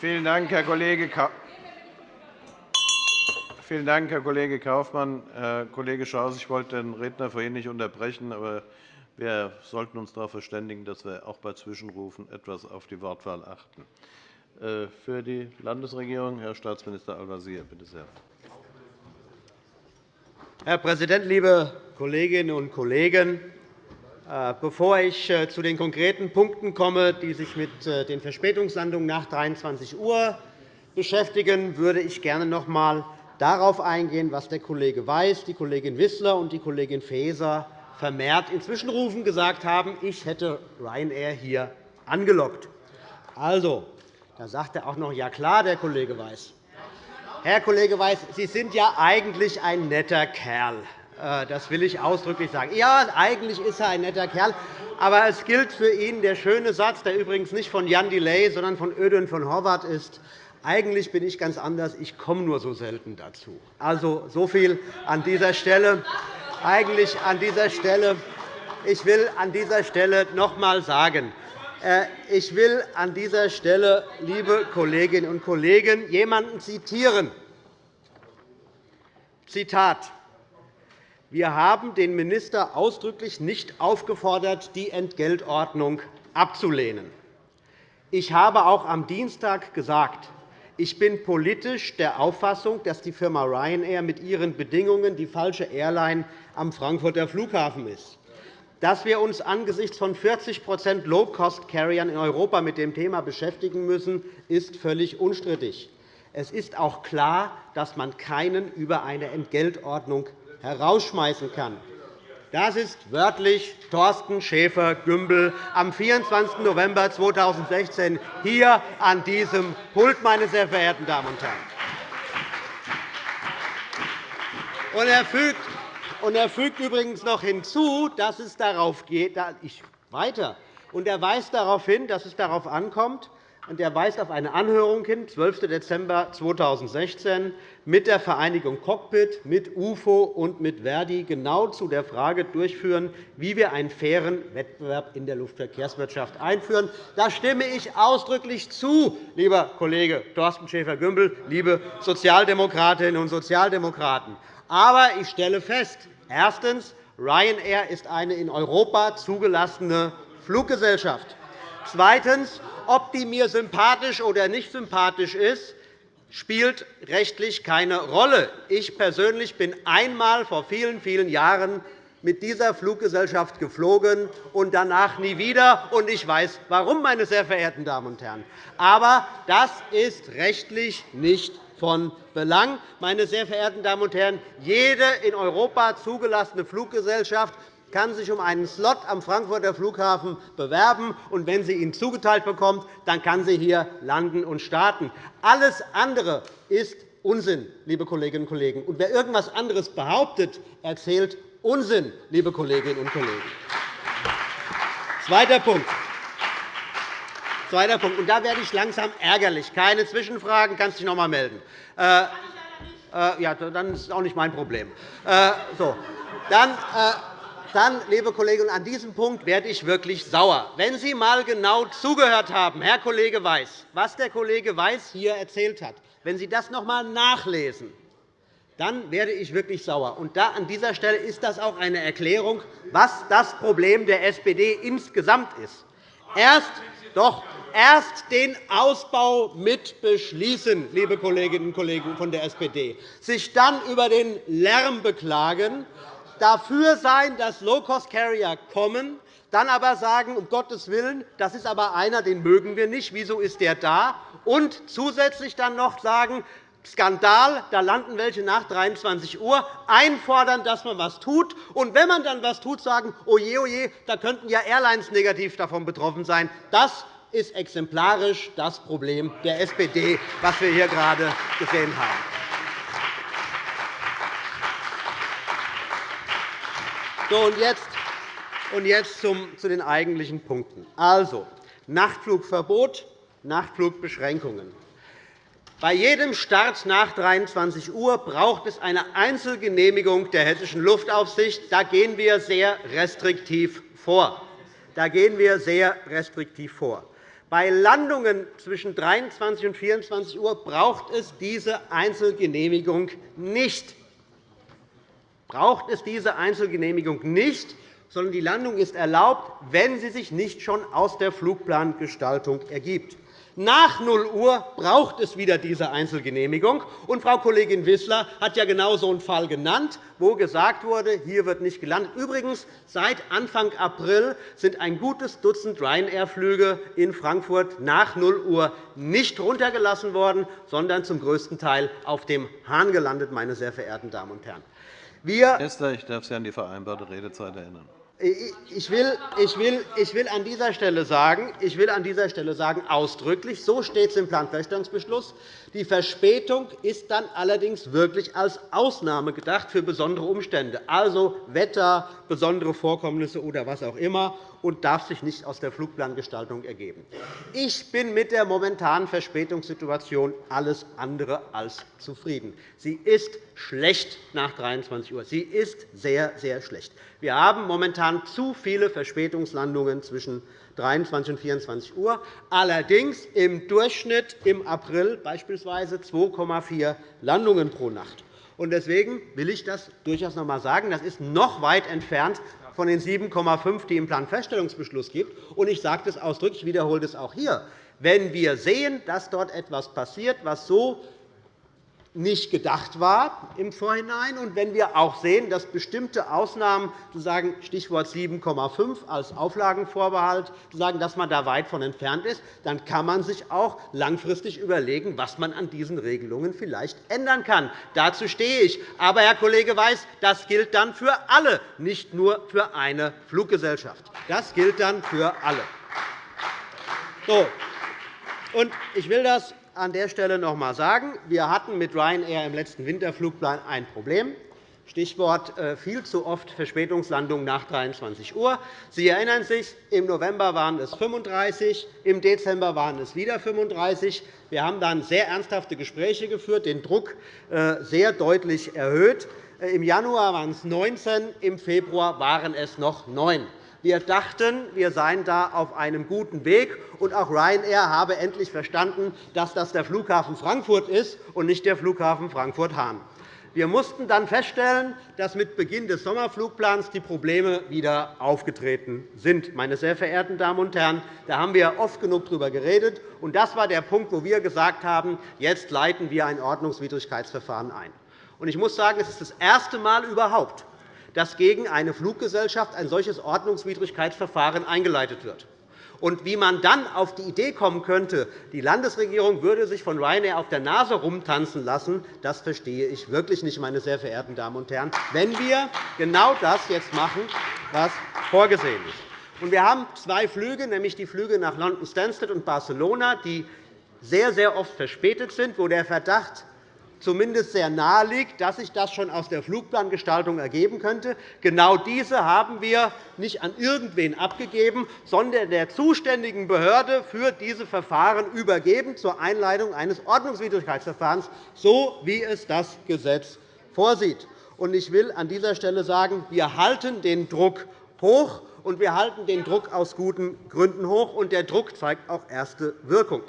Vielen Dank, Herr Kollege Vielen Dank, Herr Kollege Kaufmann. Herr Kollege Schaus, ich wollte den Redner vorhin nicht unterbrechen, aber wir sollten uns darauf verständigen, dass wir auch bei Zwischenrufen etwas auf die Wortwahl achten. Äh, für die Landesregierung Herr Staatsminister Al-Wazir, bitte sehr. Herr Präsident, liebe Kolleginnen und Kollegen! Äh, bevor ich äh, zu den konkreten Punkten komme, die sich mit den Verspätungslandungen nach 23 Uhr beschäftigen, würde ich gerne noch einmal darauf eingehen, was der Kollege Weiß, die Kollegin Wissler und die Kollegin Faeser vermehrt in Zwischenrufen gesagt haben, ich hätte Ryanair hier angelockt. Also, da sagt er auch noch, ja klar, der Kollege Weiß. Herr Kollege Weiß, Sie sind ja eigentlich ein netter Kerl. Äh, das will ich ausdrücklich sagen. Ja, eigentlich ist er ein netter Kerl. Aber es gilt für ihn der schöne Satz, der übrigens nicht von Jan Delay, sondern von Ödön von Horvath ist. Eigentlich bin ich ganz anders. Ich komme nur so selten dazu. Also, so viel an dieser Stelle. Eigentlich an dieser Stelle. Ich will an dieser Stelle noch einmal sagen, äh, ich will an dieser Stelle, liebe Kolleginnen und Kollegen, jemanden zitieren. Zitat. Wir haben den Minister ausdrücklich nicht aufgefordert, die Entgeltordnung abzulehnen. Ich habe auch am Dienstag gesagt, ich bin politisch der Auffassung, dass die Firma Ryanair mit ihren Bedingungen die falsche Airline am Frankfurter Flughafen ist. Dass wir uns angesichts von 40% Low-Cost-Carriern in Europa mit dem Thema beschäftigen müssen, ist völlig unstrittig. Es ist auch klar, dass man keinen über eine Entgeltordnung herausschmeißen kann. Das ist wörtlich Thorsten Schäfer-Gümbel am 24. November 2016 hier an diesem Pult, meine sehr verehrten Damen und Herren. Und er fügt und er fügt übrigens noch hinzu, dass es darauf geht, ich weiter, und er weist darauf hin, dass es darauf ankommt, und er weist auf eine Anhörung hin, 12. Dezember 2016, mit der Vereinigung Cockpit, mit UFO und mit Verdi genau zu der Frage durchführen, wie wir einen fairen Wettbewerb in der Luftverkehrswirtschaft einführen. Da stimme ich ausdrücklich zu, lieber Kollege Thorsten Schäfer-Gümbel, liebe Sozialdemokratinnen und Sozialdemokraten. Aber ich stelle fest, erstens, Ryanair ist eine in Europa zugelassene Fluggesellschaft. Zweitens, ob die mir sympathisch oder nicht sympathisch ist, spielt rechtlich keine Rolle. Ich persönlich bin einmal vor vielen, vielen Jahren mit dieser Fluggesellschaft geflogen und danach nie wieder. Und ich weiß, warum, meine sehr verehrten Damen und Herren. Aber das ist rechtlich nicht von Belang. Meine sehr verehrten Damen und Herren, jede in Europa zugelassene Fluggesellschaft kann sich um einen Slot am Frankfurter Flughafen bewerben. und Wenn sie ihn zugeteilt bekommt, dann kann sie hier landen und starten. Alles andere ist Unsinn, liebe Kolleginnen und Kollegen. Und wer irgendetwas anderes behauptet, erzählt Unsinn, liebe Kolleginnen und Kollegen. Zweiter Punkt. Zweiter Punkt. Und da werde ich langsam ärgerlich. Keine Zwischenfragen, kannst dich noch einmal melden. Äh, äh, ja, dann ist es auch nicht mein Problem. Äh, so. Dann, äh, dann, liebe Kollegen, an diesem Punkt werde ich wirklich sauer. Wenn Sie einmal genau zugehört haben, Herr Kollege Weiß, was der Kollege Weiß hier erzählt hat, wenn Sie das noch einmal nachlesen, dann werde ich wirklich sauer. Und da, an dieser Stelle ist das auch eine Erklärung, was das Problem der SPD insgesamt ist. Erst, doch, erst den Ausbau mit beschließen, liebe Kolleginnen und Kollegen von der SPD, sich dann über den Lärm beklagen, dafür sein, dass Low-Cost-Carrier kommen, dann aber sagen, um Gottes Willen, das ist aber einer, den mögen wir nicht, wieso ist der da? Und zusätzlich dann noch sagen, Skandal, da landen welche nach 23 Uhr, einfordern, dass man etwas tut. Und wenn man dann etwas tut, sagen, oje, oje, da könnten ja Airlines negativ davon betroffen sein. Das ist exemplarisch das Problem der SPD, was wir hier gerade gesehen haben. So, und jetzt, und jetzt zum, zu den eigentlichen Punkten. Also, Nachtflugverbot, Nachtflugbeschränkungen. Bei jedem Start nach 23 Uhr braucht es eine Einzelgenehmigung der Hessischen Luftaufsicht. Da gehen wir sehr restriktiv vor. Da gehen wir sehr restriktiv vor. Bei Landungen zwischen 23 und 24 Uhr braucht es diese Einzelgenehmigung nicht. Braucht es diese Einzelgenehmigung nicht, sondern die Landung ist erlaubt, wenn sie sich nicht schon aus der Flugplangestaltung ergibt. Nach 0 Uhr braucht es wieder diese Einzelgenehmigung. Und Frau Kollegin Wissler hat ja genau so einen Fall genannt, wo gesagt wurde, hier wird nicht gelandet. Übrigens, seit Anfang April sind ein gutes Dutzend Ryanair-Flüge in Frankfurt nach 0 Uhr nicht runtergelassen worden, sondern zum größten Teil auf dem Hahn gelandet, meine sehr verehrten Damen und Herren. Wir Esther, ich darf Sie an die vereinbarte Redezeit erinnern. Ich will, ich, will, ich, will an dieser Stelle sagen, ich will an dieser Stelle sagen, ausdrücklich, so steht es im Planfeststellungsbeschluss, die Verspätung ist dann allerdings wirklich als Ausnahme gedacht für besondere Umstände, also Wetter, besondere Vorkommnisse oder was auch immer, und darf sich nicht aus der Flugplangestaltung ergeben. Ich bin mit der momentanen Verspätungssituation alles andere als zufrieden. Sie ist schlecht nach 23 Uhr. Sie ist sehr, sehr schlecht. Wir haben momentan zu viele Verspätungslandungen zwischen 23 und 24 Uhr, allerdings im Durchschnitt im April beispielsweise 2,4 Landungen pro Nacht. Deswegen will ich das durchaus noch einmal sagen. Das ist noch weit entfernt von den 7,5, die im Planfeststellungsbeschluss gibt. Ich sage das ausdrücklich, ich wiederhole das auch hier. Wenn wir sehen, dass dort etwas passiert, was so nicht gedacht war im Vorhinein. Und wenn wir auch sehen, dass bestimmte Ausnahmen, sozusagen Stichwort 7,5 als Auflagenvorbehalt, sagen, dass man da weit von entfernt ist, dann kann man sich auch langfristig überlegen, was man an diesen Regelungen vielleicht ändern kann. Dazu stehe ich. Aber, Herr Kollege Weiß, das gilt dann für alle, nicht nur für eine Fluggesellschaft. Das gilt dann für alle. So. Ich will das an der Stelle noch einmal sagen, wir hatten mit Ryanair im letzten Winterflugplan ein Problem. Stichwort äh, viel zu oft Verspätungslandungen nach 23 Uhr. Sie erinnern sich, im November waren es 35, im Dezember waren es wieder 35. Wir haben dann sehr ernsthafte Gespräche geführt, den Druck äh, sehr deutlich erhöht. Äh, Im Januar waren es 19, im Februar waren es noch 9. Wir dachten, wir seien da auf einem guten Weg, und auch Ryanair habe endlich verstanden, dass das der Flughafen Frankfurt ist und nicht der Flughafen Frankfurt-Hahn. Wir mussten dann feststellen, dass mit Beginn des Sommerflugplans die Probleme wieder aufgetreten sind. Meine sehr verehrten Damen und Herren, da haben wir oft genug darüber geredet. Und das war der Punkt, wo wir gesagt haben, jetzt leiten wir ein Ordnungswidrigkeitsverfahren ein. Ich muss sagen, es ist das erste Mal überhaupt, dass gegen eine Fluggesellschaft ein solches Ordnungswidrigkeitsverfahren eingeleitet wird. Und wie man dann auf die Idee kommen könnte, die Landesregierung würde sich von Ryanair auf der Nase rumtanzen lassen, das verstehe ich wirklich nicht, meine sehr verehrten Damen und Herren, wenn wir genau das jetzt machen, was vorgesehen ist. Wir haben zwei Flüge, nämlich die Flüge nach London Stansted und Barcelona, die sehr, sehr oft verspätet sind, wo der Verdacht zumindest sehr nahe liegt, dass sich das schon aus der Flugplangestaltung ergeben könnte. Genau diese haben wir nicht an irgendwen abgegeben, sondern der zuständigen Behörde für diese Verfahren übergeben zur Einleitung eines Ordnungswidrigkeitsverfahrens, so wie es das Gesetz vorsieht. Ich will an dieser Stelle sagen, wir halten den Druck hoch, und wir halten den Druck aus guten Gründen hoch. Und der Druck zeigt auch erste Wirkung.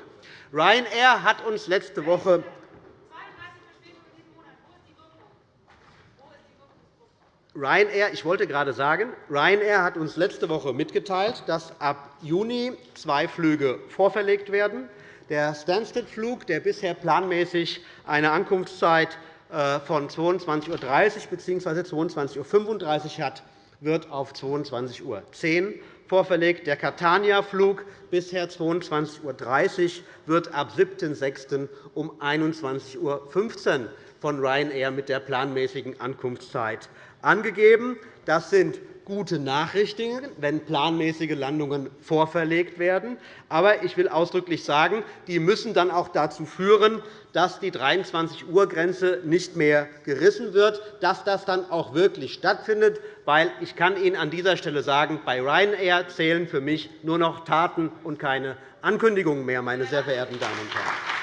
Ryanair hat uns letzte Woche Ryanair, ich wollte gerade sagen, Ryanair hat uns letzte Woche mitgeteilt, dass ab Juni zwei Flüge vorverlegt werden. Der Stansted-Flug, der bisher planmäßig eine Ankunftszeit äh, von 22.30 Uhr bzw. 22.35 Uhr hat, wird auf 22.10 Uhr vorverlegt. Der Catania-Flug bisher 22.30 Uhr wird ab 7.6. um 21.15 Uhr von Ryanair mit der planmäßigen Ankunftszeit angegeben. Das sind gute Nachrichten, wenn planmäßige Landungen vorverlegt werden. Aber ich will ausdrücklich sagen, die müssen dann auch dazu führen, dass die 23-Uhr-Grenze nicht mehr gerissen wird, dass das dann auch wirklich stattfindet. Weil ich kann Ihnen an dieser Stelle sagen, bei Ryanair zählen für mich nur noch Taten und keine Ankündigungen mehr, meine sehr verehrten Damen und Herren.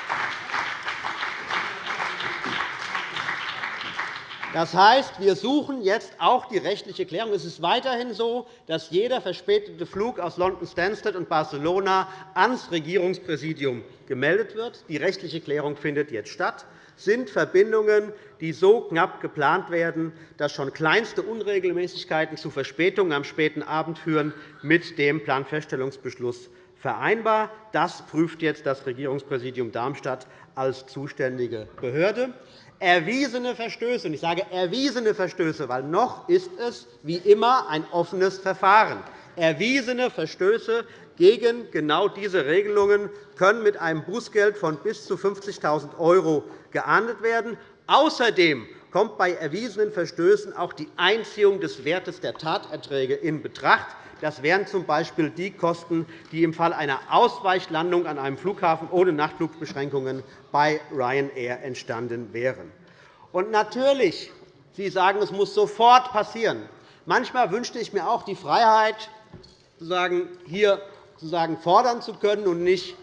Das heißt, wir suchen jetzt auch die rechtliche Klärung. Es ist weiterhin so, dass jeder verspätete Flug aus London Stansted und Barcelona ans Regierungspräsidium gemeldet wird. Die rechtliche Klärung findet jetzt statt sind Verbindungen, die so knapp geplant werden, dass schon kleinste Unregelmäßigkeiten zu Verspätungen am späten Abend führen, mit dem Planfeststellungsbeschluss vereinbar. Das prüft jetzt das Regierungspräsidium Darmstadt als zuständige Behörde erwiesene Verstöße, ich sage erwiesene Verstöße, weil noch ist es wie immer ein offenes Verfahren. Erwiesene Verstöße gegen genau diese Regelungen können mit einem Bußgeld von bis zu 50.000 € geahndet werden. Außerdem kommt bei erwiesenen Verstößen auch die Einziehung des Wertes der Taterträge in Betracht. Das wären z.B. die Kosten, die im Fall einer Ausweichlandung an einem Flughafen ohne Nachtflugbeschränkungen bei Ryanair entstanden wären. Und natürlich, Sie sagen, es muss sofort passieren. Manchmal wünschte ich mir auch die Freiheit, hier fordern zu können und nicht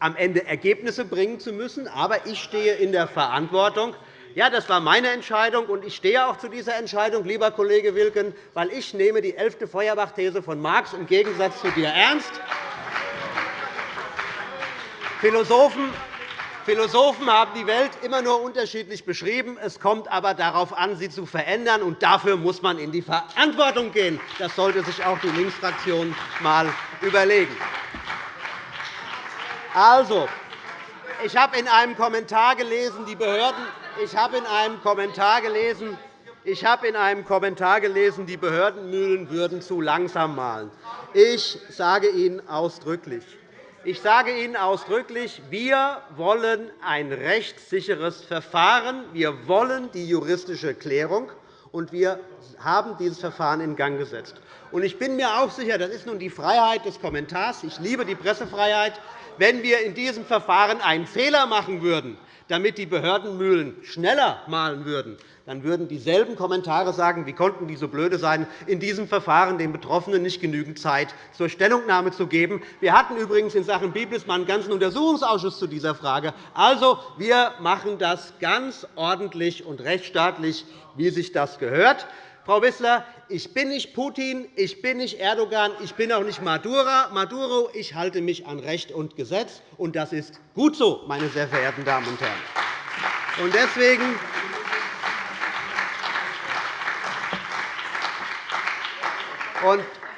am Ende Ergebnisse bringen zu müssen. Aber ich stehe in der Verantwortung, ja, das war meine Entscheidung, und ich stehe auch zu dieser Entscheidung, lieber Kollege Wilken, weil ich nehme die elfte Feuerbach-These von Marx im Gegensatz zu dir ernst. Philosophen Philosophen haben die Welt immer nur unterschiedlich beschrieben. Es kommt aber darauf an, sie zu verändern. und Dafür muss man in die Verantwortung gehen. Das sollte sich auch die Linksfraktion einmal überlegen. Also, ich habe in einem Kommentar gelesen, die Behörden ich habe in einem Kommentar gelesen, ich habe in einem Kommentar gelesen, die Behördenmühlen würden zu langsam malen. Ich sage Ihnen ausdrücklich, ich sage Ihnen ausdrücklich, wir wollen ein rechtssicheres Verfahren. Wir wollen die juristische Klärung, und wir haben dieses Verfahren in Gang gesetzt. Ich bin mir auch sicher, das ist nun die Freiheit des Kommentars. Ich liebe die Pressefreiheit. Wenn wir in diesem Verfahren einen Fehler machen würden, damit die Behördenmühlen schneller mahlen würden, dann würden dieselben Kommentare sagen, wie konnten die so blöde sein, in diesem Verfahren den Betroffenen nicht genügend Zeit zur Stellungnahme zu geben. Wir hatten übrigens in Sachen Biblismann einen ganzen Untersuchungsausschuss zu dieser Frage. Also, wir machen das ganz ordentlich und rechtsstaatlich, wie sich das gehört. Frau Wissler, ich bin nicht Putin, ich bin nicht Erdogan, ich bin auch nicht Maduro. Ich halte mich an Recht und Gesetz, und das ist gut so, meine sehr verehrten Damen und Herren. Und deswegen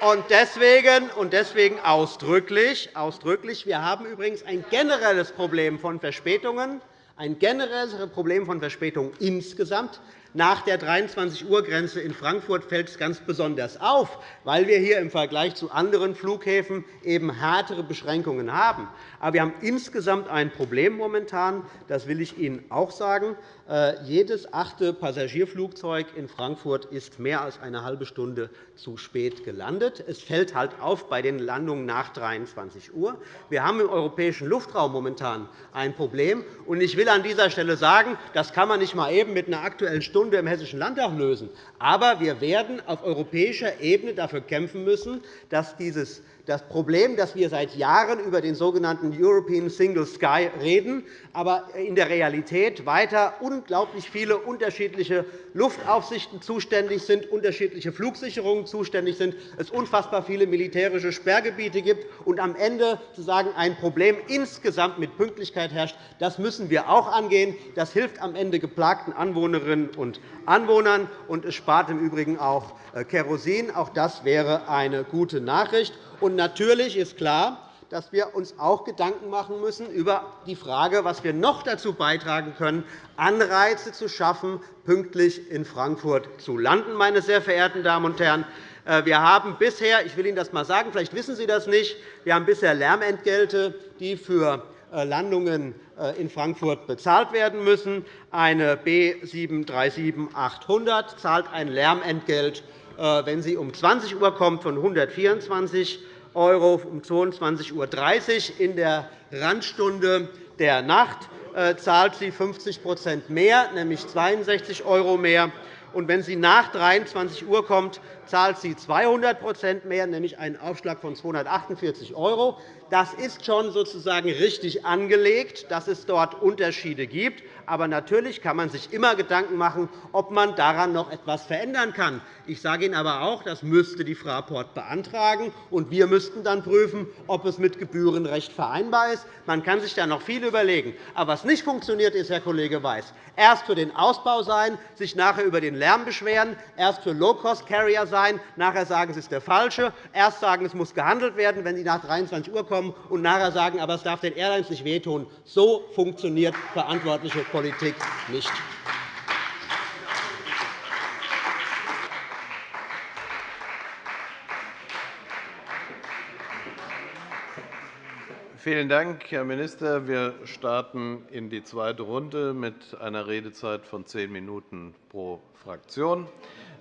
und deswegen, und deswegen ausdrücklich, ausdrücklich, wir haben übrigens ein generelles Problem von Verspätungen, ein generelles Problem von Verspätungen insgesamt. Nach der 23-Uhr-Grenze in Frankfurt fällt es ganz besonders auf, weil wir hier im Vergleich zu anderen Flughäfen eben härtere Beschränkungen haben. Aber wir haben insgesamt ein Problem momentan. Das will ich Ihnen auch sagen. Äh, jedes achte Passagierflugzeug in Frankfurt ist mehr als eine halbe Stunde zu spät gelandet. Es fällt halt auf bei den Landungen nach 23 Uhr. Wir haben im europäischen Luftraum momentan ein Problem. Ich will an dieser Stelle sagen, das kann man nicht mal eben mit einer Aktuellen Stunde im Hessischen Landtag lösen. Aber wir werden auf europäischer Ebene dafür kämpfen müssen, dass dieses das Problem, dass wir seit Jahren über den sogenannten European Single Sky reden, aber in der Realität weiter unglaublich viele unterschiedliche Luftaufsichten zuständig sind, unterschiedliche Flugsicherungen zuständig sind, es unfassbar viele militärische Sperrgebiete gibt und am Ende sozusagen ein Problem insgesamt mit Pünktlichkeit herrscht. Das müssen wir auch angehen. Das hilft am Ende geplagten Anwohnerinnen und Anwohnern, und es spart im Übrigen auch äh, Kerosin. Auch das wäre eine gute Nachricht. Und natürlich ist klar, dass wir uns auch Gedanken machen müssen über die Frage, was wir noch dazu beitragen können, Anreize zu schaffen, pünktlich in Frankfurt zu landen. Meine sehr verehrten Damen und Herren. Äh, wir haben bisher, ich will Ihnen das einmal sagen, vielleicht wissen Sie das nicht, wir haben bisher Lärmentgelte, die für äh, Landungen äh, in Frankfurt bezahlt werden müssen. Eine B 737-800 zahlt ein Lärmentgelt, wenn sie um 20 Uhr kommt, von 124 € um 22.30 Uhr. In der Randstunde der Nacht äh, zahlt sie 50% mehr, nämlich 62 € mehr. Und wenn sie nach 23 Uhr kommt, zahlt sie 200% mehr, nämlich einen Aufschlag von 248 €. Das ist schon sozusagen richtig angelegt, dass es dort Unterschiede gibt. Aber natürlich kann man sich immer Gedanken machen, ob man daran noch etwas verändern kann. Ich sage Ihnen aber auch, das müsste die Fraport beantragen, und wir müssten dann prüfen, ob es mit Gebührenrecht vereinbar ist. Man kann sich da noch viel überlegen. Aber was nicht funktioniert, ist, Herr Kollege Weiß, erst für den Ausbau sein, sich nachher über den Lärm beschweren, erst für Low-Cost-Carrier sein, nachher sagen, es ist der falsche, erst sagen, es muss gehandelt werden, wenn Sie nach 23 Uhr kommen, und nachher sagen, aber es darf den Airlines nicht wehtun. So funktioniert verantwortliche Politik nicht. Vielen Dank, Herr Minister. Wir starten in die zweite Runde mit einer Redezeit von zehn Minuten pro Fraktion.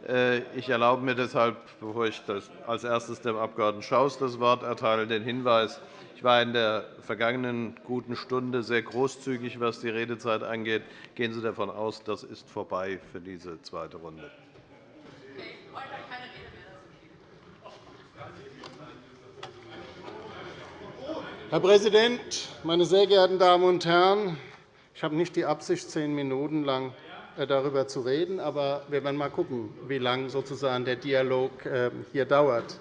Äh, ich erlaube mir deshalb, bevor ich als erstes dem Abg. Schaus das Wort erteile, den Hinweis, ich war in der vergangenen guten Stunde sehr großzügig, was die Redezeit angeht. Gehen Sie davon aus, das ist vorbei für diese zweite Runde. Herr Präsident, meine sehr geehrten Damen und Herren! Ich habe nicht die Absicht, zehn Minuten lang darüber zu reden, aber wir werden einmal schauen, wie lange sozusagen der Dialog ähm, hier dauert.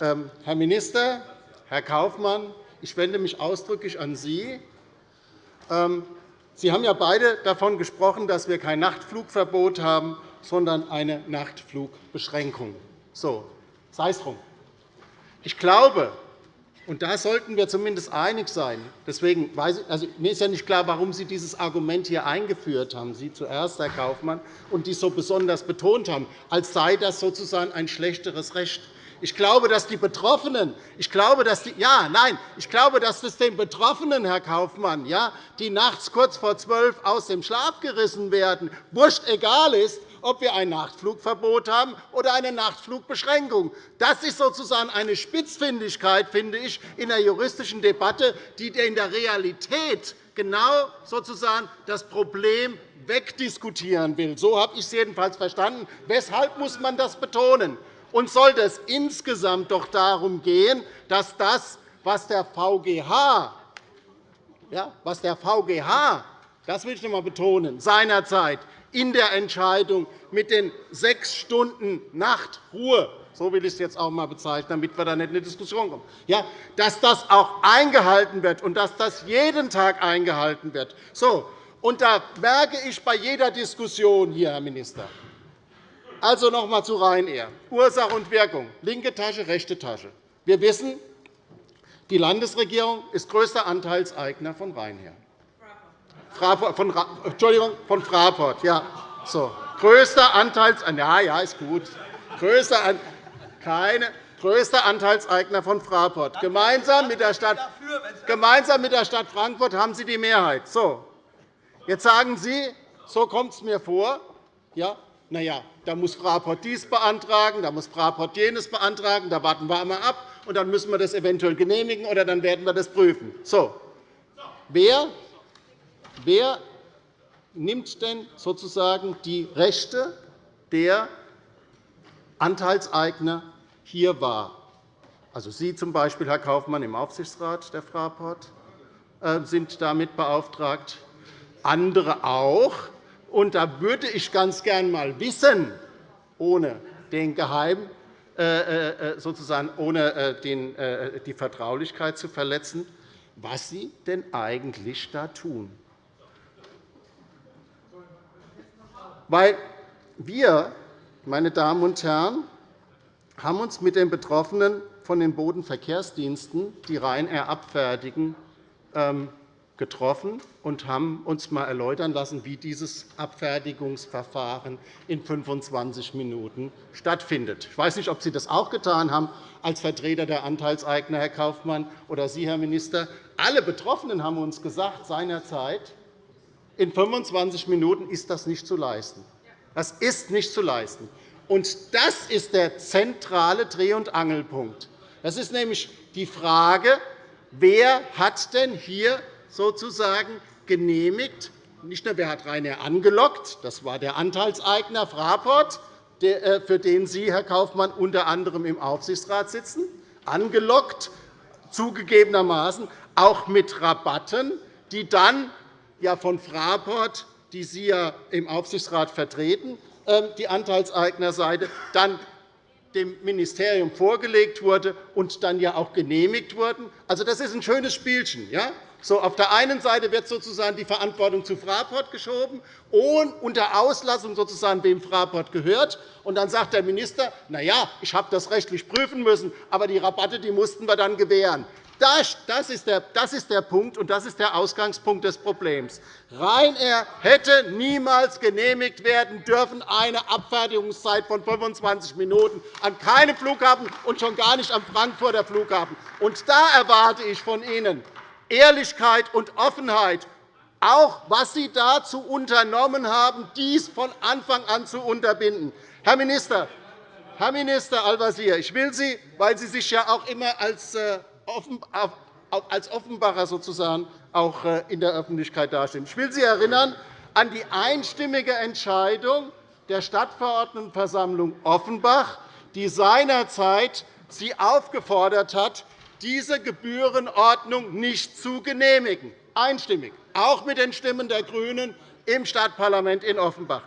Ähm, Herr Minister, Herr Kaufmann, ich wende mich ausdrücklich an Sie. Ähm, Sie haben ja beide davon gesprochen, dass wir kein Nachtflugverbot haben, sondern eine Nachtflugbeschränkung. So, sei es drum. Ich glaube, und da sollten wir zumindest einig sein. Deswegen weiß ich, also, mir ist ja nicht klar, warum Sie dieses Argument hier eingeführt haben, Sie zuerst, Herr Kaufmann, und dies so besonders betont haben, als sei das sozusagen ein schlechteres Recht. Ich glaube, dass die Betroffenen, ich glaube, dass die, ja, nein, ich glaube, dass es den Betroffenen, Herr Kaufmann, ja, die nachts kurz vor zwölf aus dem Schlaf gerissen werden, wurscht egal ist, ob wir ein Nachtflugverbot haben oder eine Nachtflugbeschränkung. Das ist sozusagen eine Spitzfindigkeit, finde ich, in der juristischen Debatte, die in der Realität genau sozusagen das Problem wegdiskutieren will. So habe ich es jedenfalls verstanden. Weshalb muss man das betonen? Und sollte es insgesamt doch darum gehen, dass das, was der VGH, ja, was der VGH das will ich noch einmal betonen, seinerzeit in der Entscheidung mit den sechs Stunden Nachtruhe, so will ich es jetzt auch einmal bezeichnen, damit wir da nicht in eine Diskussion kommen, ja, dass das auch eingehalten wird und dass das jeden Tag eingehalten wird. So, und da merke ich bei jeder Diskussion hier, Herr Minister, also noch einmal zu Ryanair. Ursache und Wirkung, linke Tasche, rechte Tasche. Wir wissen, die Landesregierung ist größter Anteilseigner von Ryanair. Von, Entschuldigung, von Fraport. Ja, so. Größter Anteilseigner, ja, ja, ist gut. Größter, An keine, größter Anteilseigner von Fraport. Gemeinsam mit, der Stadt, gemeinsam mit der Stadt Frankfurt haben Sie die Mehrheit. So. Jetzt sagen Sie, so kommt es mir vor. Ja, na ja, da muss Fraport dies beantragen, da muss Fraport jenes beantragen, da warten wir einmal ab, und dann müssen wir das eventuell genehmigen, oder dann werden wir das prüfen. So. Wer Wer nimmt denn sozusagen die Rechte der Anteilseigner hier wahr? Also Sie z. B., Herr Kaufmann, im Aufsichtsrat der Fraport äh, sind damit beauftragt, andere auch. Und da würde ich ganz gern einmal wissen, ohne den Geheim, äh, äh, sozusagen ohne die Vertraulichkeit zu verletzen, was Sie denn eigentlich da tun. Weil wir, meine Damen und Herren, haben uns mit den Betroffenen von den Bodenverkehrsdiensten, die Ryanair abfertigen, ähm, getroffen und haben uns einmal erläutern lassen, wie dieses Abfertigungsverfahren in 25 Minuten stattfindet. Ich weiß nicht, ob Sie das auch getan haben als Vertreter der Anteilseigner, Herr Kaufmann, oder Sie, Herr Minister. Alle Betroffenen haben uns gesagt seinerzeit, in 25 Minuten ist das nicht zu leisten. Das ist nicht zu leisten. Und das ist der zentrale Dreh- und Angelpunkt. Das ist nämlich die Frage, wer hat denn hier sozusagen genehmigt, nicht nur wer hat Rainer angelockt, das war der Anteilseigner Fraport, äh, für den Sie, Herr Kaufmann, unter anderem im Aufsichtsrat sitzen, angelockt, zugegebenermaßen auch mit Rabatten, die dann ja von Fraport, die Sie ja im Aufsichtsrat vertreten, ähm, die Anteilseignerseite, dann dem Ministerium vorgelegt wurde und dann ja auch genehmigt wurden. Also, das ist ein schönes Spielchen. Ja? So, auf der einen Seite wird sozusagen die Verantwortung zu Fraport geschoben, unter Auslassung sozusagen, wem Fraport gehört. Und dann sagt der Minister, na ja, ich habe das rechtlich prüfen müssen, aber die Rabatte die mussten wir dann gewähren. Das ist, der, das ist der Punkt, und das ist der Ausgangspunkt des Problems. Ryanair hätte niemals genehmigt werden dürfen, eine Abfertigungszeit von 25 Minuten an keinem Flughafen und schon gar nicht am Frankfurter Flughafen. Und da erwarte ich von Ihnen Ehrlichkeit und Offenheit, auch was Sie dazu unternommen haben, dies von Anfang an zu unterbinden. Herr Minister, Herr Minister Al-Wazir, ich will Sie, weil Sie sich ja auch immer als äh, als Offenbacher sozusagen auch äh, in der Öffentlichkeit dastehen. Ich will Sie erinnern an die einstimmige Entscheidung der Stadtverordnetenversammlung Offenbach, die seinerzeit Sie aufgefordert hat, diese Gebührenordnung nicht zu genehmigen, einstimmig, auch mit den Stimmen der GRÜNEN im Stadtparlament in Offenbach.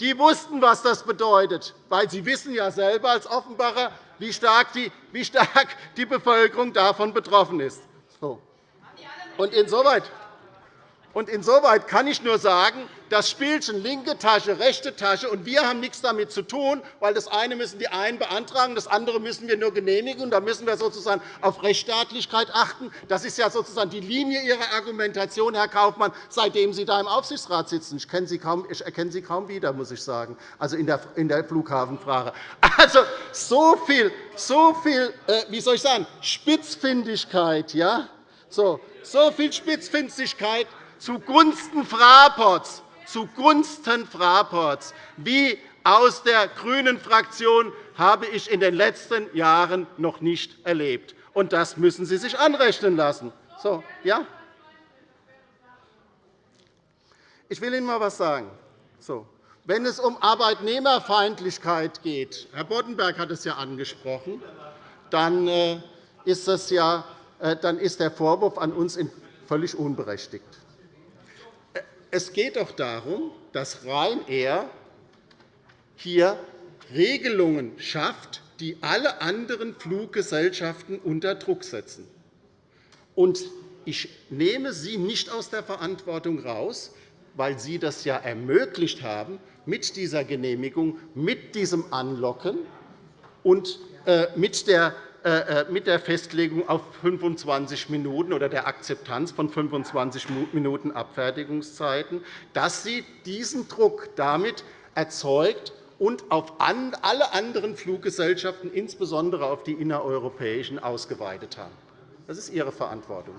Die wussten, was das bedeutet, weil sie wissen ja selber als Offenbacher, wie stark die, wie stark die Bevölkerung davon betroffen ist. So. Und insoweit und insoweit kann ich nur sagen, das Spielchen linke Tasche, rechte Tasche, und wir haben nichts damit zu tun, weil das eine müssen die einen beantragen, das andere müssen wir nur genehmigen. Da müssen wir sozusagen auf Rechtsstaatlichkeit achten. Das ist ja sozusagen die Linie Ihrer Argumentation, Herr Kaufmann, seitdem Sie da im Aufsichtsrat sitzen. Ich, kenne Sie kaum, ich erkenne Sie kaum wieder, muss ich sagen, also in der, in der Flughafenfrage. Also, so viel, so viel äh, wie soll ich sagen, Spitzfindigkeit, ja? so, so viel Spitzfindigkeit zugunsten Fraports, zugunsten Fraports, wie aus der grünen Fraktion habe ich in den letzten Jahren noch nicht erlebt. Und das müssen Sie sich anrechnen lassen. So, ja? Ich will Ihnen einmal etwas sagen. So, wenn es um Arbeitnehmerfeindlichkeit geht, Herr Boddenberg hat es ja angesprochen, dann äh, ist, das ja, äh, dann ist der Vorwurf an uns völlig unberechtigt. Es geht doch darum, dass Ryanair hier Regelungen schafft, die alle anderen Fluggesellschaften unter Druck setzen. ich nehme Sie nicht aus der Verantwortung heraus, weil Sie das ja ermöglicht haben mit dieser Genehmigung, mit diesem Anlocken und äh, mit der mit der Festlegung auf 25 Minuten oder der Akzeptanz von 25 Minuten Abfertigungszeiten, dass Sie diesen Druck damit erzeugt und auf alle anderen Fluggesellschaften, insbesondere auf die innereuropäischen, ausgeweitet haben. Das ist Ihre Verantwortung.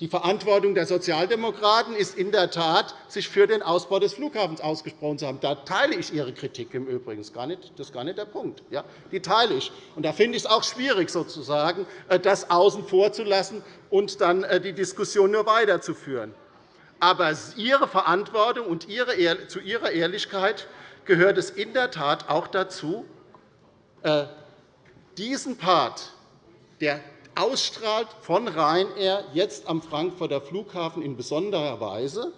Die Verantwortung der Sozialdemokraten ist in der Tat, sich für den Ausbau des Flughafens ausgesprochen zu haben. Da teile ich Ihre Kritik im Übrigen. Das ist gar nicht der Punkt. Die teile ich. Und da finde ich es auch schwierig, sozusagen, äh, das außen vor zu lassen und dann äh, die Diskussion nur weiterzuführen. Aber Ihre Verantwortung und zu Ihrer Ehrlichkeit gehört es in der Tat auch dazu, äh, diesen Part der ausstrahlt von Ryanair jetzt am Frankfurter Flughafen in besonderer Weise,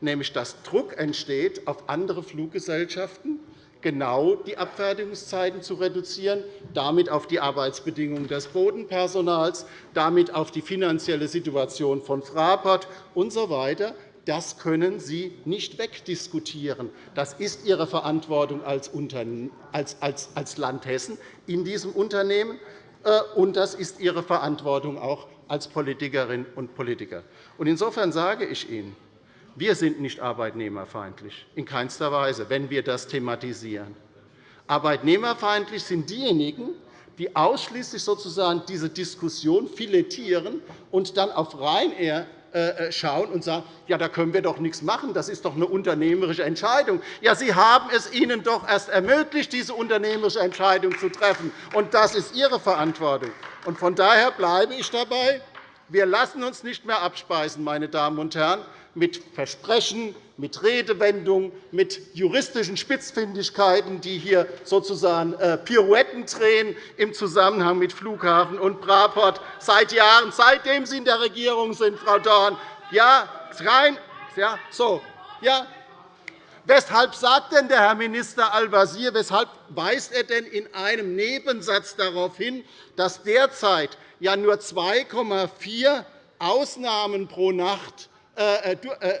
nämlich dass Druck entsteht auf andere Fluggesellschaften, genau die Abfertigungszeiten zu reduzieren, damit auf die Arbeitsbedingungen des Bodenpersonals, damit auf die finanzielle Situation von Fraport usw. So das können Sie nicht wegdiskutieren. Das ist Ihre Verantwortung als Land Hessen in diesem Unternehmen. Äh, und das ist Ihre Verantwortung auch als Politikerinnen und Politiker. Insofern sage ich Ihnen, wir sind nicht arbeitnehmerfeindlich, in keinster Weise, wenn wir das thematisieren. Arbeitnehmerfeindlich sind diejenigen, die ausschließlich sozusagen diese Diskussion filetieren und dann auf Ryanair schauen und sagen, ja, da können wir doch nichts machen, das ist doch eine unternehmerische Entscheidung. Ja, Sie haben es ihnen doch erst ermöglicht, diese unternehmerische Entscheidung zu treffen, und das ist Ihre Verantwortung. Von daher bleibe ich dabei. Wir lassen uns nicht mehr abspeisen, meine Damen und Herren, mit Versprechen, mit Redewendungen, mit juristischen Spitzfindigkeiten, die hier sozusagen äh, Pirouetten drehen im Zusammenhang mit Flughafen und Fraport seit Jahren, seitdem Sie in der Regierung sind, Frau Dorn. Ja, rein, ja, so, ja, Weshalb sagt denn der Herr Minister Al-Wazir, weshalb weist er denn in einem Nebensatz darauf hin, dass derzeit ja nur 2,4 Ausnahmen pro Nacht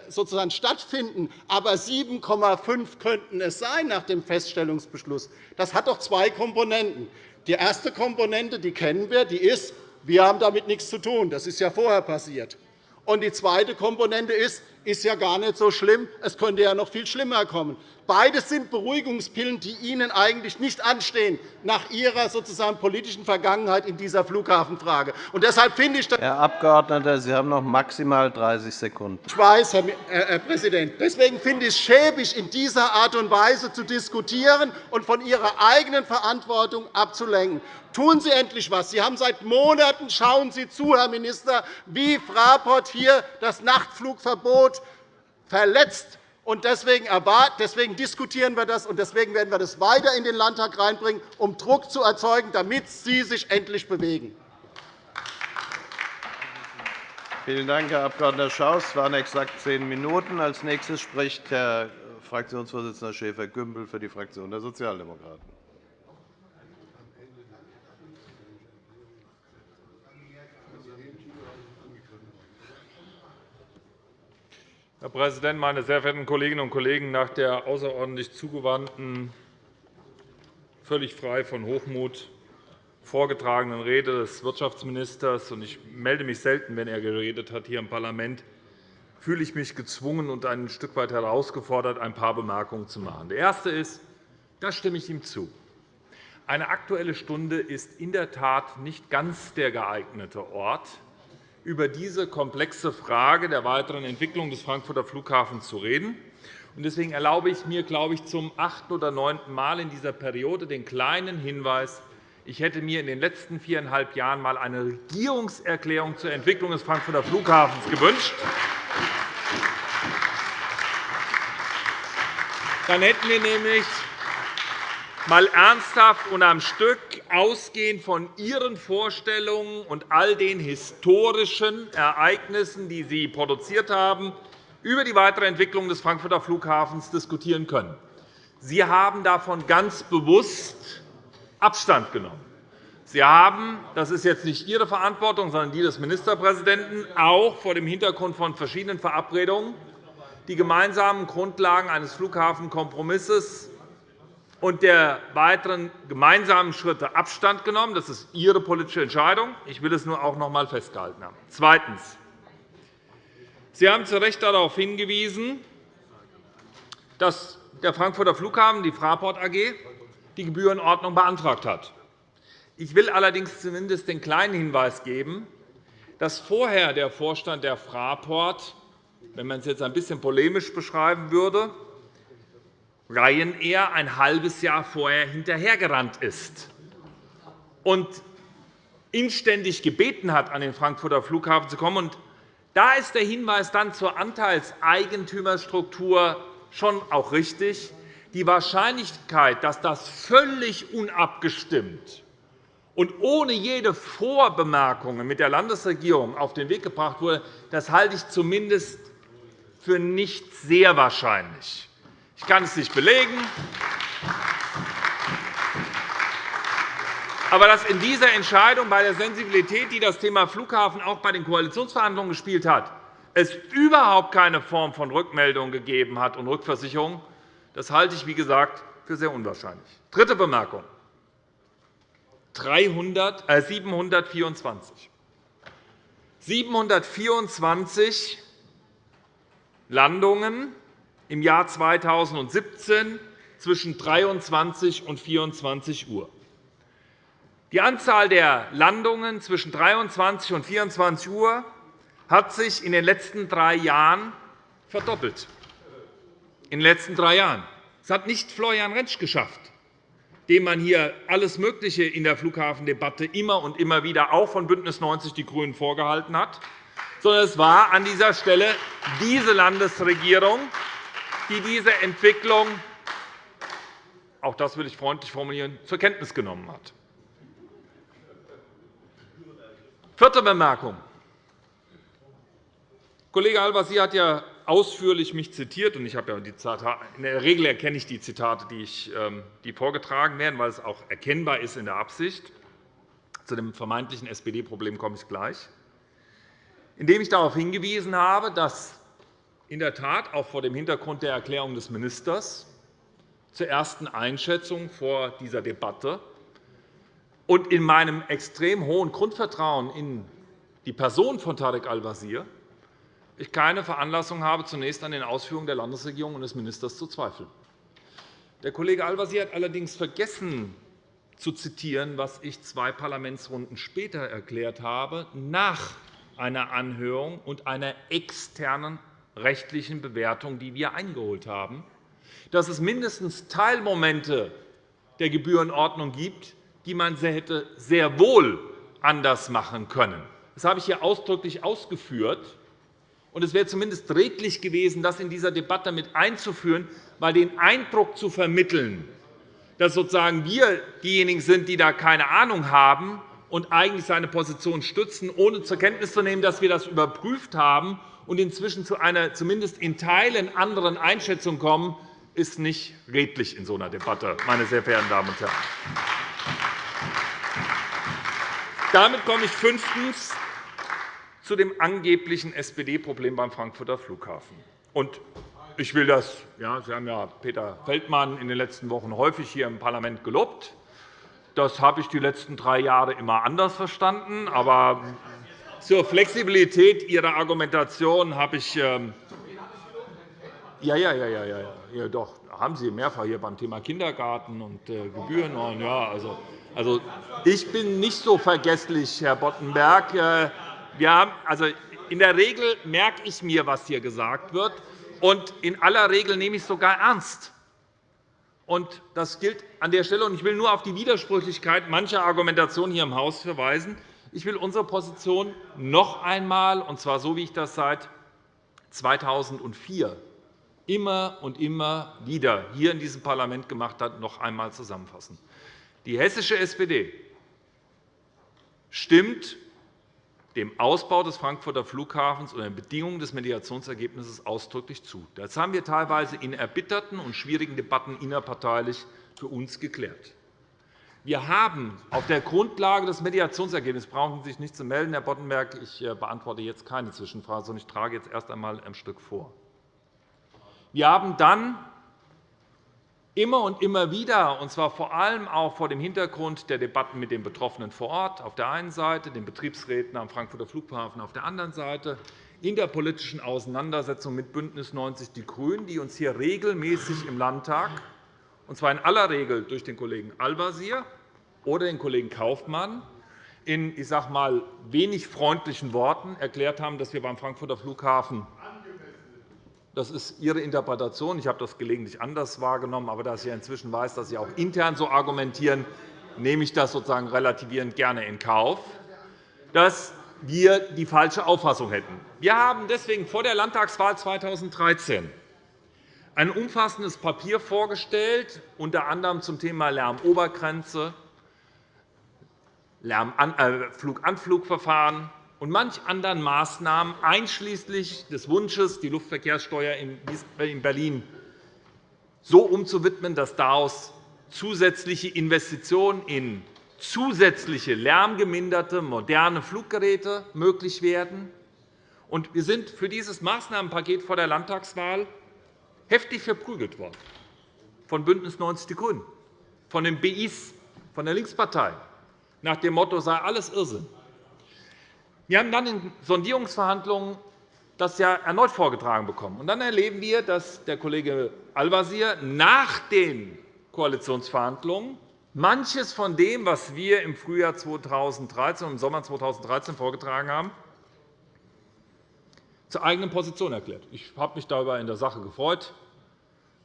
sozusagen stattfinden, aber 7,5 könnten es sein nach dem Feststellungsbeschluss. Das hat doch zwei Komponenten. Die erste Komponente die kennen wir, die ist, wir haben damit nichts zu tun. Das ist ja vorher passiert. Und die zweite Komponente ist, ist ja gar nicht so schlimm. Es könnte ja noch viel schlimmer kommen. Beides sind Beruhigungspillen, die Ihnen eigentlich nicht anstehen nach Ihrer sozusagen politischen Vergangenheit in dieser Flughafenfrage. Und deshalb finde ich, Herr Abgeordneter, Sie haben noch maximal 30 Sekunden. Ich weiß, Herr Präsident. Deswegen finde ich es schäbig, in dieser Art und Weise zu diskutieren und von Ihrer eigenen Verantwortung abzulenken. Tun Sie endlich etwas. Sie haben seit Monaten schauen Sie zu, Herr Minister, wie Fraport hier das Nachtflugverbot verletzt Deswegen, deswegen diskutieren wir das, und deswegen werden wir das weiter in den Landtag reinbringen, um Druck zu erzeugen, damit Sie sich endlich bewegen. Vielen Dank, Herr Abg. Schaus. Es waren exakt zehn Minuten. Als nächstes spricht Herr Fraktionsvorsitzender Schäfer-Gümbel für die Fraktion der Sozialdemokraten. Herr Präsident, meine sehr verehrten Kolleginnen und Kollegen! Nach der außerordentlich zugewandten, völlig frei von Hochmut vorgetragenen Rede des Wirtschaftsministers – und ich melde mich selten, wenn er geredet hat, hier im Parlament – fühle ich mich gezwungen und ein Stück weit herausgefordert, ein paar Bemerkungen zu machen. Der erste ist, da stimme ich ihm zu. Eine Aktuelle Stunde ist in der Tat nicht ganz der geeignete Ort, über diese komplexe Frage der weiteren Entwicklung des Frankfurter Flughafens zu reden. Deswegen erlaube ich mir, glaube ich, zum achten oder neunten Mal in dieser Periode den kleinen Hinweis, ich hätte mir in den letzten viereinhalb Jahren einmal eine Regierungserklärung zur Entwicklung des Frankfurter Flughafens gewünscht. Dann hätten wir nämlich mal ernsthaft und am Stück ausgehend von Ihren Vorstellungen und all den historischen Ereignissen, die Sie produziert haben, über die weitere Entwicklung des Frankfurter Flughafens diskutieren können. Sie haben davon ganz bewusst Abstand genommen. Sie haben, das ist jetzt nicht Ihre Verantwortung, sondern die des Ministerpräsidenten, auch vor dem Hintergrund von verschiedenen Verabredungen die gemeinsamen Grundlagen eines Flughafenkompromisses und der weiteren gemeinsamen Schritte Abstand genommen. Das ist Ihre politische Entscheidung. Ich will es nur auch noch einmal festgehalten haben. Zweitens. Sie haben zu Recht darauf hingewiesen, dass der Frankfurter Flughafen, die Fraport AG, die Gebührenordnung beantragt hat. Ich will allerdings zumindest den kleinen Hinweis geben, dass vorher der Vorstand der Fraport, wenn man es jetzt ein bisschen polemisch beschreiben würde, Ryanair ein halbes Jahr vorher hinterhergerannt ist und inständig gebeten hat, an den Frankfurter Flughafen zu kommen. da ist der Hinweis dann zur Anteilseigentümerstruktur schon auch richtig. Die Wahrscheinlichkeit, dass das völlig unabgestimmt und ohne jede Vorbemerkungen mit der Landesregierung auf den Weg gebracht wurde, das halte ich zumindest für nicht sehr wahrscheinlich. Ich kann es nicht belegen. Aber dass in dieser Entscheidung bei der Sensibilität, die das Thema Flughafen auch bei den Koalitionsverhandlungen gespielt hat, es überhaupt keine Form von Rückmeldung gegeben hat und Rückversicherung, das halte ich, wie gesagt, für sehr unwahrscheinlich. Dritte Bemerkung. 300, äh, 724. 724 Landungen im Jahr 2017 zwischen 23 und 24 Uhr. Die Anzahl der Landungen zwischen 23 und 24 Uhr hat sich in den letzten drei Jahren verdoppelt. In den letzten drei Jahren. Das hat nicht Florian Rentsch geschafft, dem man hier alles Mögliche in der Flughafendebatte immer und immer wieder auch von BÜNDNIS 90 die GRÜNEN vorgehalten hat, sondern es war an dieser Stelle diese Landesregierung, die diese Entwicklung auch das will ich freundlich formulieren, zur Kenntnis genommen hat. Vierte Bemerkung. Kollege Al-Wazir hat ja ausführlich mich zitiert. Und ich habe ja die Zitate, in der Regel erkenne ich die Zitate, die, ich, ähm, die vorgetragen werden, weil es auch erkennbar ist in der Absicht. Zu dem vermeintlichen SPD-Problem komme ich gleich. Indem ich darauf hingewiesen habe, dass in der Tat auch vor dem Hintergrund der Erklärung des Ministers zur ersten Einschätzung vor dieser Debatte und in meinem extrem hohen Grundvertrauen in die Person von Tarek Al-Wazir ich keine Veranlassung habe, zunächst an den Ausführungen der Landesregierung und des Ministers zu zweifeln. Der Kollege Al-Wazir hat allerdings vergessen zu zitieren, was ich zwei Parlamentsrunden später erklärt habe, nach einer Anhörung und einer externen rechtlichen Bewertung, die wir eingeholt haben, dass es mindestens Teilmomente der Gebührenordnung gibt, die man hätte sehr wohl anders machen können. Das habe ich hier ausdrücklich ausgeführt. Und es wäre zumindest redlich gewesen, das in dieser Debatte mit einzuführen, weil den Eindruck zu vermitteln, dass sozusagen wir diejenigen sind, die da keine Ahnung haben und eigentlich seine Position stützen, ohne zur Kenntnis zu nehmen, dass wir das überprüft haben und inzwischen zu einer zumindest in Teilen anderen Einschätzung kommen, ist nicht redlich in so einer Debatte, meine sehr verehrten Damen und Herren. Damit komme ich fünftens zu dem angeblichen SPD-Problem beim Frankfurter Flughafen. ich will das, ja, Sie haben ja Peter Feldmann in den letzten Wochen häufig hier im Parlament gelobt. Das habe ich die letzten drei Jahre immer anders verstanden. Aber zur Flexibilität Ihrer Argumentation habe ich ähm, ja, ja, ja, ja, ja, ja, doch, haben Sie mehrfach hier beim Thema Kindergarten und äh, Gebühren. Ja, also, also, ich bin nicht so vergesslich, Herr Boddenberg. Äh, wir also, in der Regel merke ich mir, was hier gesagt wird, und in aller Regel nehme ich es sogar ernst. Und das gilt an der Stelle. Und ich will nur auf die Widersprüchlichkeit mancher Argumentation hier im Haus verweisen. Ich will unsere Position noch einmal, und zwar so, wie ich das seit 2004 immer und immer wieder hier in diesem Parlament gemacht hat, noch einmal zusammenfassen. Die hessische SPD stimmt dem Ausbau des Frankfurter Flughafens und den Bedingungen des Mediationsergebnisses ausdrücklich zu. Das haben wir teilweise in erbitterten und schwierigen Debatten innerparteilich für uns geklärt. Wir haben auf der Grundlage des Mediationsergebnisses brauchen Sie sich nicht zu melden, Herr Boddenberg. Ich äh, beantworte jetzt keine Zwischenfrage, sondern ich trage jetzt erst einmal ein Stück vor. Wir haben dann immer und immer wieder, und zwar vor allem auch vor dem Hintergrund der Debatten mit den Betroffenen vor Ort auf der einen Seite, den Betriebsräten am Frankfurter Flughafen auf der anderen Seite, in der politischen Auseinandersetzung mit BÜNDNIS 90 die GRÜNEN, die uns hier regelmäßig im Landtag, und zwar in aller Regel durch den Kollegen Al-Wazir oder den Kollegen Kaufmann, in ich sage mal, wenig freundlichen Worten erklärt haben, dass wir beim Frankfurter Flughafen das ist Ihre Interpretation. Ich habe das gelegentlich anders wahrgenommen. Aber da ich inzwischen weiß, dass Sie auch intern so argumentieren, nehme ich das sozusagen relativierend gerne in Kauf, dass wir die falsche Auffassung hätten. Wir haben deswegen vor der Landtagswahl 2013 ein umfassendes Papier vorgestellt, unter anderem zum Thema Lärmobergrenze, äh, Fluganflugverfahren, und manch anderen Maßnahmen, einschließlich des Wunsches, die Luftverkehrssteuer in Berlin so umzuwidmen, dass daraus zusätzliche Investitionen in zusätzliche lärmgeminderte, moderne Fluggeräte möglich werden. Wir sind für dieses Maßnahmenpaket vor der Landtagswahl heftig verprügelt worden von BÜNDNIS 90 die GRÜNEN, von den BIs, von der Linkspartei, nach dem Motto, sei alles Irrsinn. Wir haben dann in Sondierungsverhandlungen das ja erneut vorgetragen bekommen. Und dann erleben wir, dass der Kollege Al-Wazir nach den Koalitionsverhandlungen manches von dem, was wir im Frühjahr 2013 und im Sommer 2013 vorgetragen haben, zur eigenen Position erklärt. Ich habe mich darüber in der Sache gefreut,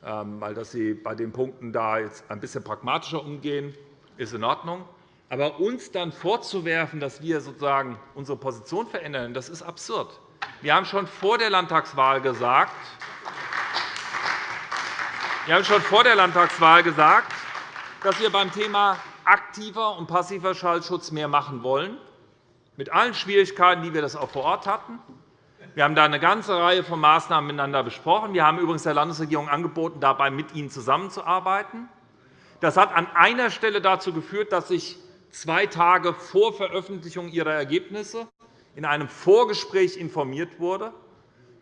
ähm, weil dass Sie bei den Punkten da jetzt ein bisschen pragmatischer umgehen, ist in Ordnung. Aber uns dann vorzuwerfen, dass wir sozusagen unsere Position verändern, das ist absurd. Wir haben schon vor der Landtagswahl gesagt, wir haben schon vor der Landtagswahl gesagt, dass wir beim Thema aktiver und passiver Schallschutz mehr machen wollen, mit allen Schwierigkeiten, die wir das auch vor Ort hatten. Wir haben da eine ganze Reihe von Maßnahmen miteinander besprochen. Wir haben übrigens der Landesregierung angeboten, dabei mit Ihnen zusammenzuarbeiten. Das hat an einer Stelle dazu geführt, dass ich zwei Tage vor Veröffentlichung ihrer Ergebnisse in einem Vorgespräch informiert wurde.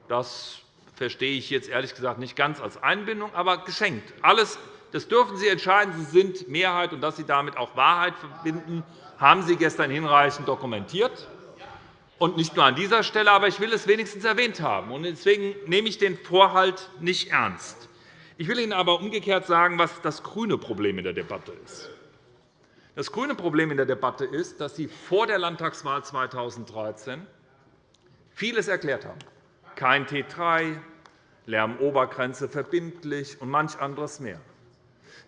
Das verstehe ich jetzt ehrlich gesagt nicht ganz als Einbindung, aber geschenkt. Alles, das dürfen Sie entscheiden. Sie sind Mehrheit, und dass Sie damit auch Wahrheit verbinden, haben Sie gestern hinreichend dokumentiert. Und nicht nur an dieser Stelle, aber ich will es wenigstens erwähnt haben. Deswegen nehme ich den Vorhalt nicht ernst. Ich will Ihnen aber umgekehrt sagen, was das grüne Problem in der Debatte ist. Das grüne Problem in der Debatte ist, dass Sie vor der Landtagswahl 2013 vieles erklärt haben. Kein T3, Lärmobergrenze verbindlich und manch anderes mehr.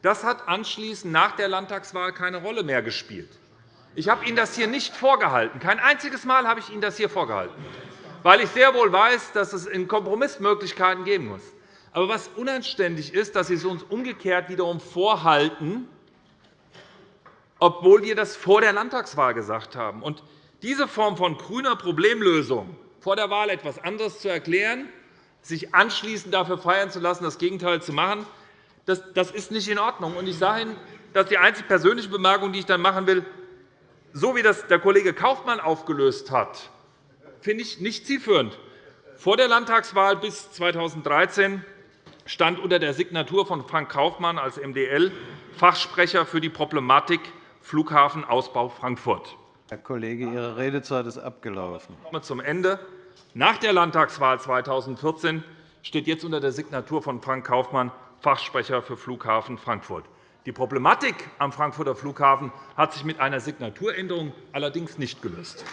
Das hat anschließend nach der Landtagswahl keine Rolle mehr gespielt. Ich habe Ihnen das hier nicht vorgehalten. Kein einziges Mal habe ich Ihnen das hier vorgehalten, weil ich sehr wohl weiß, dass es in Kompromissmöglichkeiten geben muss. Aber was unanständig ist, dass Sie es uns umgekehrt wiederum vorhalten, obwohl wir das vor der Landtagswahl gesagt haben. Und diese Form von grüner Problemlösung, vor der Wahl etwas anderes zu erklären, sich anschließend dafür feiern zu lassen, das Gegenteil zu machen, das ist nicht in Ordnung. Ich sage Ihnen, das ist die einzige persönliche Bemerkung, die ich dann machen will. So wie das der Kollege Kaufmann aufgelöst hat, finde ich nicht zielführend. Vor der Landtagswahl bis 2013 stand unter der Signatur von Frank Kaufmann als MdL Fachsprecher für die Problematik Flughafenausbau Frankfurt. Herr Kollege, Ihre Redezeit ist abgelaufen. Ich komme zum Ende. Nach der Landtagswahl 2014 steht jetzt unter der Signatur von Frank Kaufmann Fachsprecher für Flughafen Frankfurt. Die Problematik am Frankfurter Flughafen hat sich mit einer Signaturänderung allerdings nicht gelöst.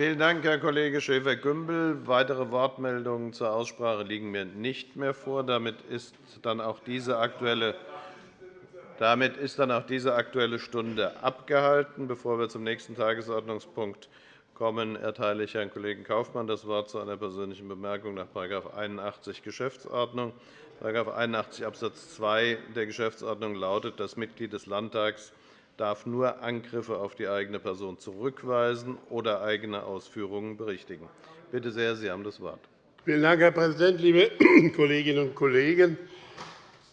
Vielen Dank, Herr Kollege Schäfer-Gümbel. Weitere Wortmeldungen zur Aussprache liegen mir nicht mehr vor. Damit ist dann auch diese aktuelle damit ist dann auch diese Aktuelle Stunde abgehalten. Bevor wir zum nächsten Tagesordnungspunkt kommen, erteile ich Herrn Kollegen Kaufmann das Wort zu einer persönlichen Bemerkung nach § 81 Geschäftsordnung. § 81 Abs. 2 der Geschäftsordnung lautet, das Mitglied des Landtags darf nur Angriffe auf die eigene Person zurückweisen oder eigene Ausführungen berichtigen. Bitte sehr, Sie haben das Wort. Vielen Dank, Herr Präsident, liebe Kolleginnen und Kollegen!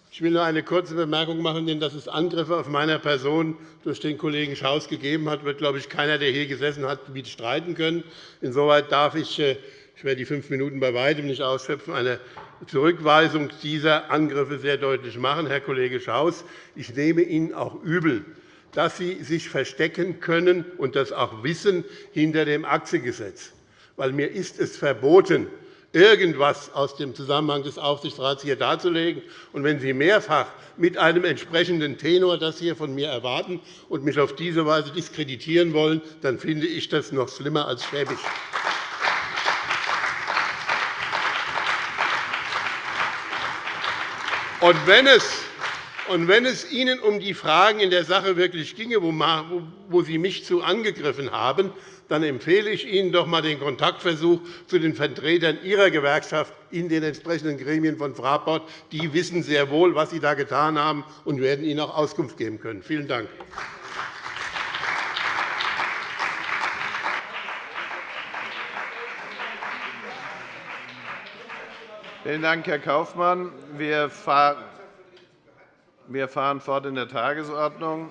Ich will nur eine kurze Bemerkung machen, denn dass es Angriffe auf meine Person durch den Kollegen Schaus gegeben hat, wird, glaube ich, keiner, der hier gesessen hat, streiten können. Insoweit darf ich äh, ich werde die fünf Minuten bei weitem nicht ausschöpfen, eine Zurückweisung dieser Angriffe sehr deutlich machen. Herr Kollege Schaus, ich nehme Ihnen auch übel, dass Sie sich verstecken können und das auch wissen hinter dem Aktiengesetz. Weil mir ist es verboten, irgendetwas aus dem Zusammenhang des Aufsichtsrats hier darzulegen. Und wenn Sie mehrfach mit einem entsprechenden Tenor das hier von mir erwarten und mich auf diese Weise diskreditieren wollen, dann finde ich das noch schlimmer als schäbig. Und wenn es und wenn es Ihnen um die Fragen in der Sache wirklich ginge, wo Sie mich zu angegriffen haben, dann empfehle ich Ihnen doch einmal den Kontaktversuch zu den Vertretern Ihrer Gewerkschaft in den entsprechenden Gremien von Fraport. Die wissen sehr wohl, was Sie da getan haben, und werden Ihnen auch Auskunft geben können. Vielen Dank. Vielen Dank, Herr Kaufmann. Wir fahren wir fahren fort in der Tagesordnung.